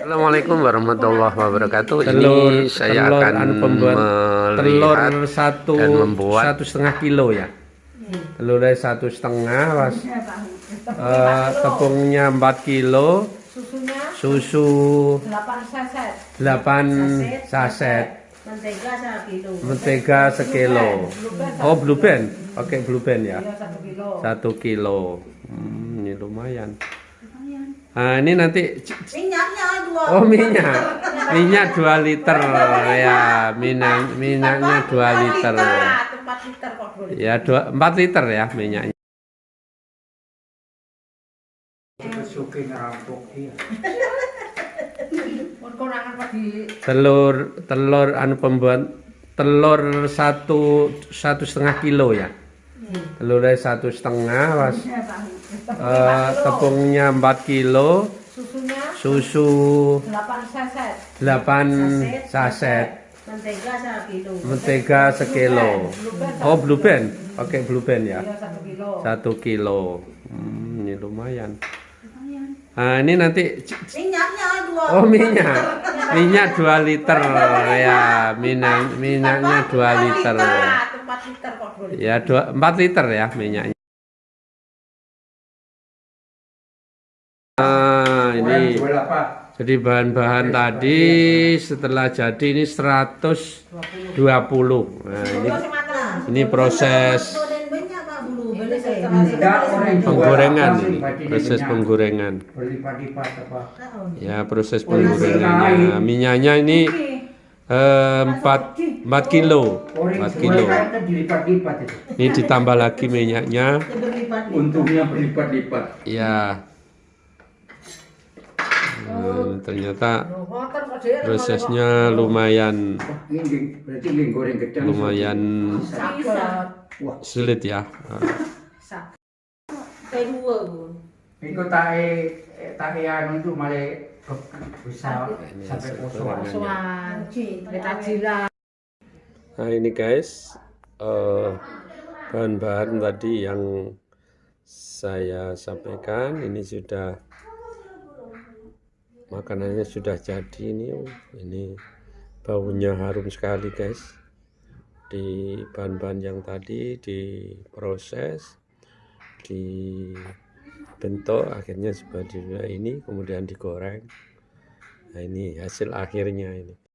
Assalamualaikum warahmatullahi wabarakatuh. telur Ini saya telur akan anu pembuat telur melihat satu dan membuat satu setengah kilo ya. Telurnya satu setengah was eh, tepungnya 4 kilo. Susunya susu 8 saset. 8 saset Mentega 1 kilo. mentega sekilo. oh blue band oke blue band ya. Ya 1 kilo. satu kilo. Hmm, ini lumayan nah ini nanti Minyaknya 2 Oh minyak, minyak 2 liter. Ya, minyak minyaknya 2 liter. 4 liter kok boleh. Ya, 2 4 liter ya minyaknya. Di Telur telur anu pembuat telur satu satu setengah kilo ya. Telurnya satu setengah was eh, tepungnya 4 kilo susunya susu 8 saset. 8 saset Mentega 1 kilo. mentega sekilo. Oh blue band, oke blue band ya. Ya 1 kilo. satu kilo hmm, ini lumayan nah ini nanti Minyaknya 2 oh minyak minyak 2 liter ya minyak minyaknya 2 liter 4 liter kok boleh. ya 2 4 liter ya minyaknya ini jadi bahan-bahan tadi setelah jadi ini 120 nah ini ini proses penggorengan ini proses penggorengan. Ya proses penggorengannya minyaknya ini eh, 4 4 kilo. 4 kilo. ini ditambah lagi minyaknya. Untungnya berlipat-lipat. ya Hmm, ternyata prosesnya lumayan lumayan sulit ya tae tae anu itu bisa sampai. Nah ini guys eh, bahan-bahan tadi yang saya sampaikan ini sudah makanannya sudah jadi ini oh, ini baunya harum sekali guys. Di bahan-bahan yang tadi diproses dibentuk akhirnya seperti ini kemudian digoreng. Nah ini hasil akhirnya ini